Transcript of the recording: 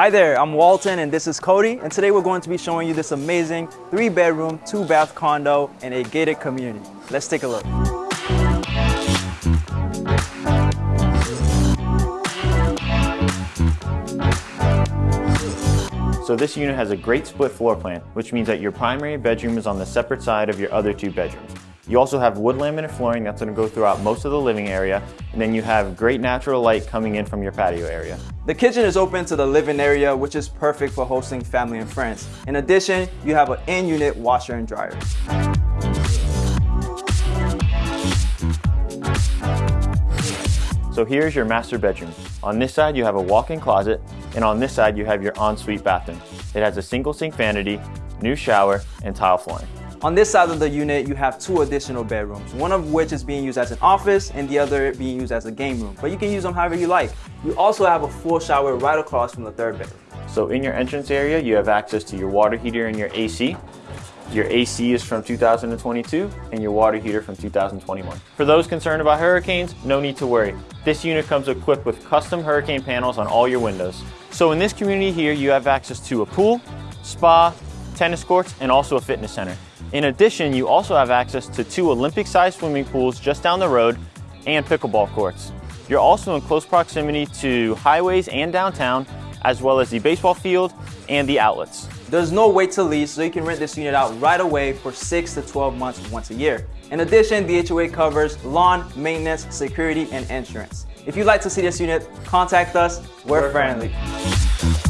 Hi there, I'm Walton and this is Cody and today we're going to be showing you this amazing three bedroom, two bath condo in a gated community. Let's take a look. So this unit has a great split floor plan, which means that your primary bedroom is on the separate side of your other two bedrooms. You also have wood laminate flooring that's going to go throughout most of the living area, and then you have great natural light coming in from your patio area. The kitchen is open to the living area, which is perfect for hosting family and friends. In addition, you have an in-unit washer and dryer. So here's your master bedroom. On this side you have a walk-in closet, and on this side you have your ensuite bathroom. It has a single sink vanity, new shower, and tile flooring. On this side of the unit, you have two additional bedrooms, one of which is being used as an office and the other being used as a game room, but you can use them however you like. You also have a full shower right across from the third bedroom. So in your entrance area, you have access to your water heater and your AC. Your AC is from 2022 and your water heater from 2021. For those concerned about hurricanes, no need to worry. This unit comes equipped with custom hurricane panels on all your windows. So in this community here, you have access to a pool, spa, tennis courts, and also a fitness center. In addition, you also have access to two Olympic-sized swimming pools just down the road and pickleball courts. You're also in close proximity to highways and downtown, as well as the baseball field and the outlets. There's no wait to lease, so you can rent this unit out right away for 6 to 12 months once a year. In addition, the HOA covers lawn, maintenance, security, and insurance. If you'd like to see this unit, contact us. We're, We're friendly. friendly.